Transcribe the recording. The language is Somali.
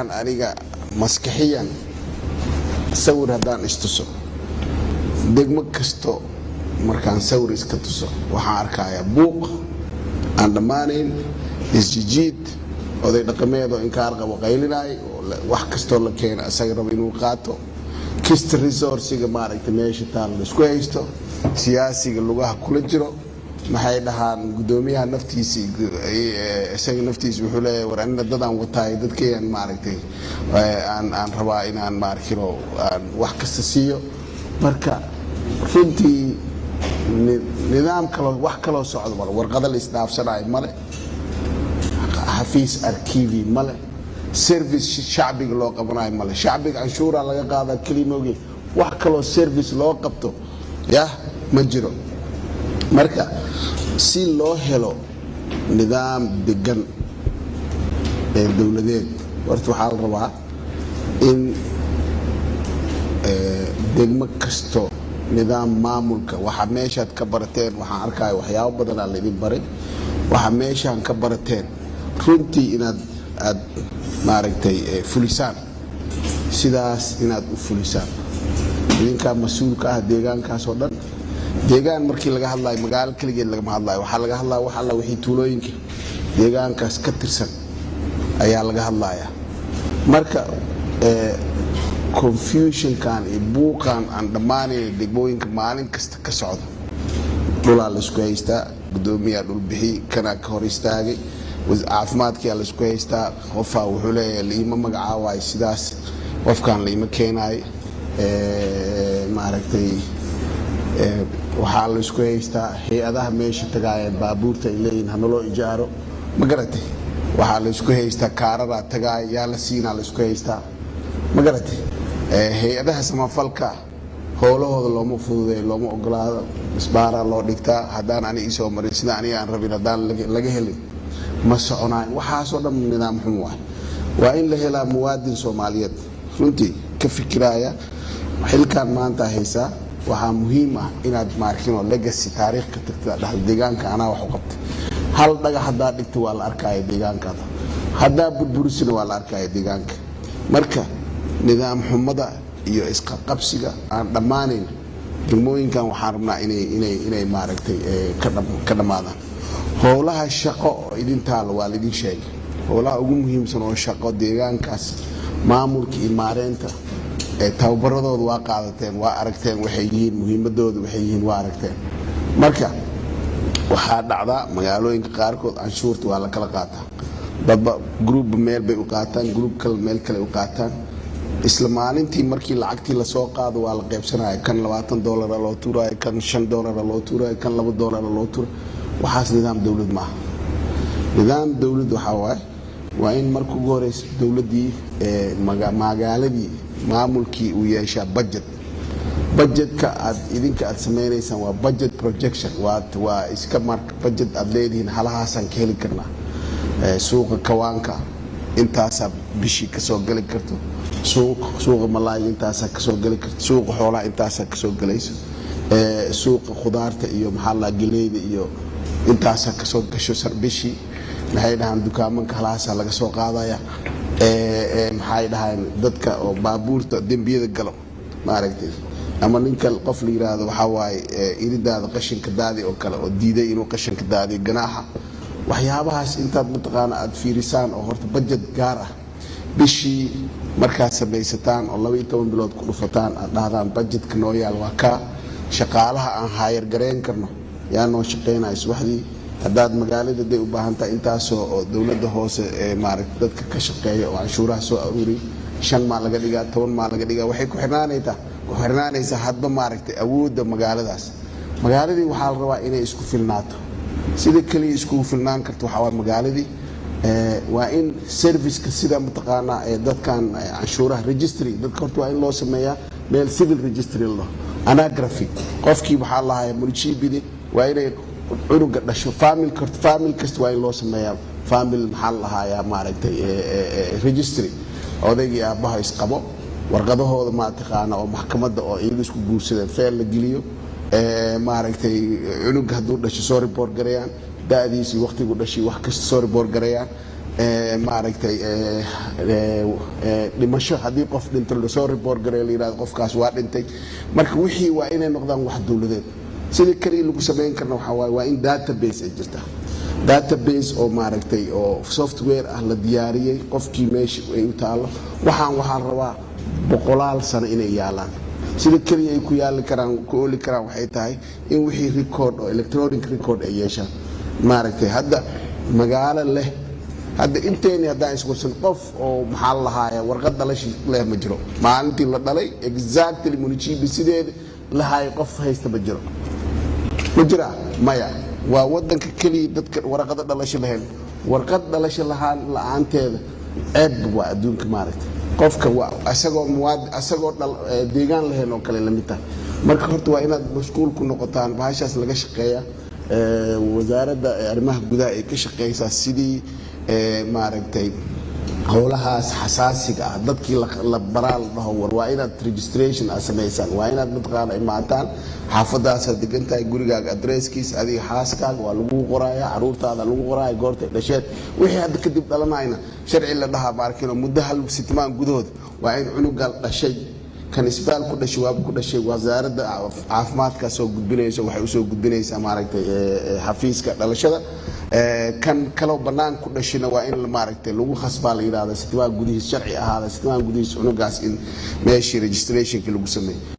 aniga maskaxiyan sawir haddaan istuso degmo kasto markaan sawir iska tuso. Waxaan arkayaa buuq aan dhammaanayn isjijiid oday dhaqameedoo inkaar qabo qaylinay wax kastoo la keena isaga rabo inuu qaato. Kista resourciga maaragtay meesha taal la isku haysto siyaasiga lugaha kula jiro maxay dhahaan gudoomiyaha naftiisi isaga naftiisa wuxuu leeyahay war anina dadaan wataay dadkayaan maaragtay aan aan rabaa inaan maarkino aan wax kasta siiyo. Marka runtii nidaam kaloo wax kaloo socdo male warqada la isdhaafsanayo male xafiis arkivi male service shacbiga loo qabanayo male. Shacbiga canshuuraa laga qaadaa kelimogi wax kaloo service loo qabto yah ma jiro marka si loo helo nidaam degan ee dowladeed horta waxaa la rabaa in degmo kasto nidaam maamulka. Waxaa meeshaad ka barateen waxaan arkaya waxyaabo badanaa laydin baray waxaa meeshaan ka barateen runtii inaad aad maaragtay fulisaan. Sidaas inaad u fulisaan. Idinkaa mas'uulka ah deegaankaas oo dhan deegaan markii laga hadlayo magaalo keligeed lagama hadlayo waxaa laga hadlaya wax alla wixii tuulooyinka. Deegaankaas ka tirsan ayaa laga hadlaya marka confusionkan iyo buuqan aan dhammaanayn degmooyinka maalin kasta ka socda dhulaa laysku haystaa gudoomiyaa dhulbixi kanaa ka hor istaagay caafimaadkiyaa laysku haystaa qofaa wuxuu leeyahay liima magacaawaay sidaas qofkan liima keenaay maaragtay waxaa laysku haystaa hay'adaha meesha tagaayeen baabuurta ay leeyihiin hanaloo ijaaro. Ma garatay waxaa laysku haystaa kaararaa tagaaya yaa la siinaa laysku haystaa. Ma garatay hay'adaha samafalka howlahooda looma fududeeyo looma ogolaado. Isbaaraa loo dhigtaa haddaan aniga isoo marin sida aniga aan rabin haddaan laga helin ma soconaayo waxaasoo dhan nidaam xun waay waa in la helaa muwaadin soomaaliyeed. Runtii ka fikiraaya xilkan maanta haysaa waxaa muhiim ah inaad maarkino legacy taariikh ka tagta dhahda deegaanka anaa wax u qabtay. Hal dhagax haddaa dhigta waa la arkaya deegaankaada haddaa burburisina waa la arkaya deegaanka. Marka nidaam xumada iyo isqaqabsiga aan dhammaanayn degmooyinkan waxaan rabnaa inay maaragtay ka dhammaadaan. Howlaha shaqo oo idin taalo waa laidin sheegay. Howlaha ugu muhiimsan oo shaqo deegaankaas maamulka iyo maareynta tababaradooda waa qaadateen waa aragteen waxay yihiin muhiimadooda waxay yihiin waa aragteen. Marka waxaa dhacdaa magaalooyinka qaarkood canshuurta waa la kala qaataa. Dadba gruubba meel bay u qaataan gruub kale meel kale u qaataan. Isla maalintii markii lacagtii la soo qaado waa la qaybsanaya kan labaatan doolara loo tuurayo kan shan doolara loo tuurayo kan laba doolara loo tuurayo waxaas nidaam dowlad maaha. Nidaam dowlad waxaa waaye waa in marka ugu horeysa dowladdii magaaladii maamulkii uu yeeshaa budget. Budgetka aad idinka aad samaynaysaan waa budget projection. Waa iska marka budget aad leedihiin halahaasaan ka heli karnaa suuqa kawaanka intaasaa bishii ka soo geli karto suuqa malaayga intaasaa ka soo geli karto suuqa xoolaha intaasaa ka soo gelayso suuqa khudaarta iyo maxaa la geleyda iyo intaasaa ka soo gasho bishii maxay dhahaan dukaamanka halahaasaa laga soo qaadaya. Maxay dhahaan dadka oo baabuurta dembiyada galo maaragtay. Ama ninka qof la yiraahdo waxaa waaye iridaada qashinka daadi oo kale oo diiday inuu qashinka daadiyo ganaaxa. Waxyaabahaas intaad mataqaana aad fiirisaan oo horta bajet gaar ah. Bishii markaad samaysataan oo labaiyo toban bilood ku dhufataan aad dhahdaan bajetka noo yaal waa kaa shaqaalaha aan haayar karno yaa noo shaqaynaya subaxdii haddaad magaalada day u baahan tahay intaasoo oo dowladda hoose ee maaragta dadka ka shaqeeya oo canshuuraha soo aruuriy shan maa laga dhigaa toban maa laga dhigaa waxay ku xirnaanaytaa ku xirnaanaysaa hadba maaragtay awoodda magaaladaas. Magaaladii waxaa la rabaa inay isku filnaato. Sida keliya iskugu filnaan karto waxaa waa magaaladii waa in serviceka sida mataqaanaa ee dadkan canshuuraha registry dadka horta waa in loo sameeyaa meel civil registry la dhaho anagraphy qofkii waxaa lahaya municipity waa inay cunuga dhasho. Famil famil kasta waa in loo sameeyaa. Famil maxaa la lahayaa maaragtay registry. Odaygii aabbaha isqabo. Warqadahooda mataqaana oo maxkamadda oo iyaga isku guursadeen feel la geliyo. Maaragtay cunuga hadduu dhasho soo report garayaan. Da'diisii waqtigu dhashay wax kasta soo report garayaan. Maaragtay dhimasho haddii qof dhinto la soo report gareyo la yidhahdo qofkaas waa dhintay. Marka wixii waa inay noqdaan wax dowladeed sida keliya lagu samayn karna waxaa waaye waa in database ay jirtaa database oo maaragtay oo software ah la diyaariyey qofkii meesha ay u taallo. Waxaan waxaan rabaa boqolaal sano inay yaalaan. Sida keliya ay ku yaali karaan ku ooli karaan waxay tahay in wixii record oo electronic record ay yeeshaan. Maaragtay hadda magaalo leh hadda inteeni haddaan iswarsan qof oo maxaa la lahaaya warqad dhalashi leh ma jiro. Maalintii la dhalay exactly municipi sideeda lahaaya qof haysta ma jiro ma jiraa maya. Waa wadanka keliya dadka warqado dhalasho lahayn. Warqad dhalasho lahaan la'aanteeda ceeb waa adduunka maaragta qofka isagoo isagoo deegaan lahayn oo kale la mid tahay. Marka horta waa inaad mashquul ku noqotaan bahashaas laga shaqeeya wasaaradda arrimaha gudaha ay ka shaqeysaa sidii maaragtay howlahaas xasaasiga ah dadkii la baraa la dhaho waa inaad registration aad samaysaan waa inaad mataqaana imaataan xaafadaasaad degan tahay gurigaaga adresskiis adiga xaaskaaga waa lagu qoraaya caruurtaada lagu qoraaya goortay dhasheed. Wixii hadda kadib dhalanayna sharci la dhahaa maarkino muddo hal sitmaan gudahood waa in cunuga dhashay kan isbaal ku dhashay waaba ku dhashay wasaaradda caafimaadkaa soo gudbinayso waxay u soo gudbinaysaa maaragtay xafiiska dhalashada. Kan kaloo bannaan ku dhashina waa in maaragtay lagu khasbaa la yidhahda sitmaan gudihiis sharci ahaada sitmaan gudihiis cunugaas in meeshii registrationkii lagu sameeyo